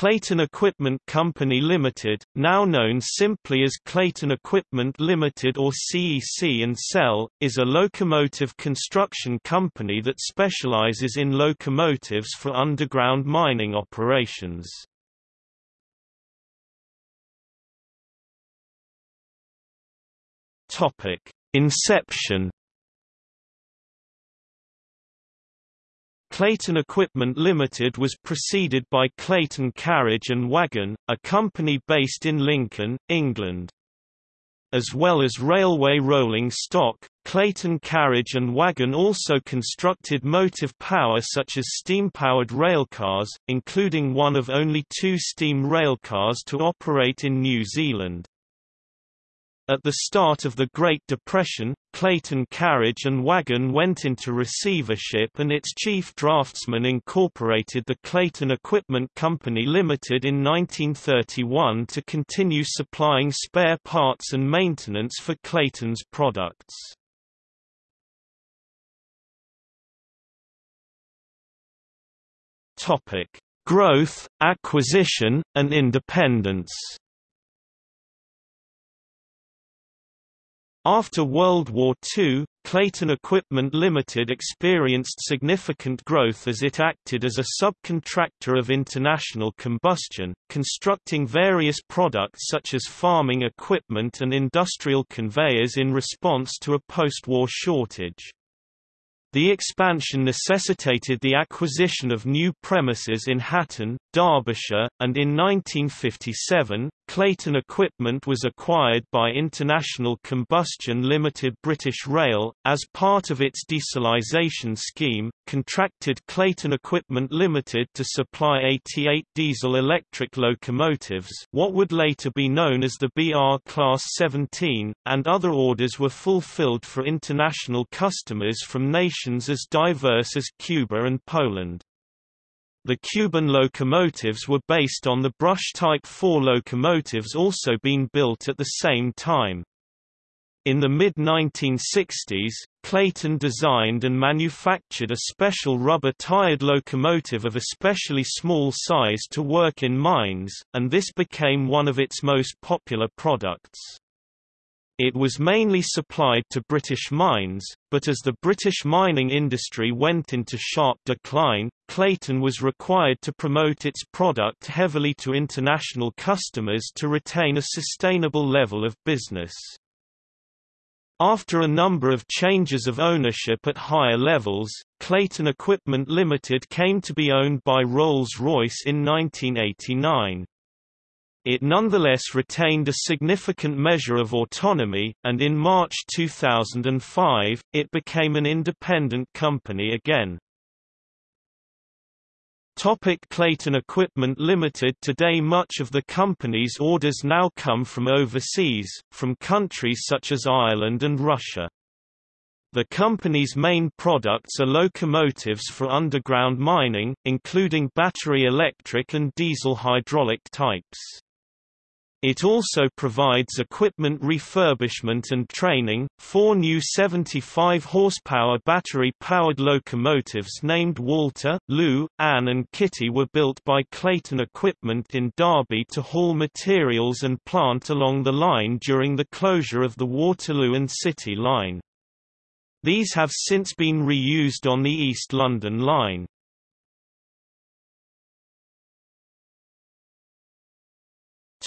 Clayton Equipment Company Limited, now known simply as Clayton Equipment Limited or CEC and Cell, is a locomotive construction company that specializes in locomotives for underground mining operations. Topic: Inception Clayton Equipment Limited was preceded by Clayton Carriage and Wagon, a company based in Lincoln, England. As well as railway rolling stock, Clayton Carriage and Wagon also constructed motive power such as steam-powered railcars, including one of only two steam railcars to operate in New Zealand. At the start of the Great Depression, Clayton Carriage and Wagon went into receivership and its chief draftsman incorporated the Clayton Equipment Company Limited in 1931 to continue supplying spare parts and maintenance for Clayton's products. Growth, acquisition, and independence After World War II, Clayton Equipment Limited experienced significant growth as it acted as a subcontractor of international combustion, constructing various products such as farming equipment and industrial conveyors in response to a post-war shortage. The expansion necessitated the acquisition of new premises in Hatton, Derbyshire, and in 1957, Clayton Equipment was acquired by International Combustion Limited British Rail, as part of its dieselisation scheme, contracted Clayton Equipment Limited to supply 88 diesel-electric locomotives what would later be known as the BR Class 17, and other orders were fulfilled for international customers from nations as diverse as Cuba and Poland. The Cuban locomotives were based on the brush-type 4 locomotives also being built at the same time. In the mid-1960s, Clayton designed and manufactured a special rubber-tired locomotive of especially small size to work in mines, and this became one of its most popular products. It was mainly supplied to British mines, but as the British mining industry went into sharp decline, Clayton was required to promote its product heavily to international customers to retain a sustainable level of business. After a number of changes of ownership at higher levels, Clayton Equipment Limited came to be owned by Rolls-Royce in 1989. It nonetheless retained a significant measure of autonomy, and in March 2005, it became an independent company again. Topic Clayton Equipment Limited Today much of the company's orders now come from overseas, from countries such as Ireland and Russia. The company's main products are locomotives for underground mining, including battery electric and diesel hydraulic types. It also provides equipment refurbishment and training. Four new 75 horsepower battery powered locomotives named Walter, Lou, Anne, and Kitty were built by Clayton Equipment in Derby to haul materials and plant along the line during the closure of the Waterloo and City line. These have since been reused on the East London line.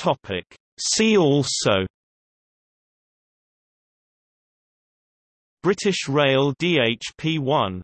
Topic. See also British Rail DHP1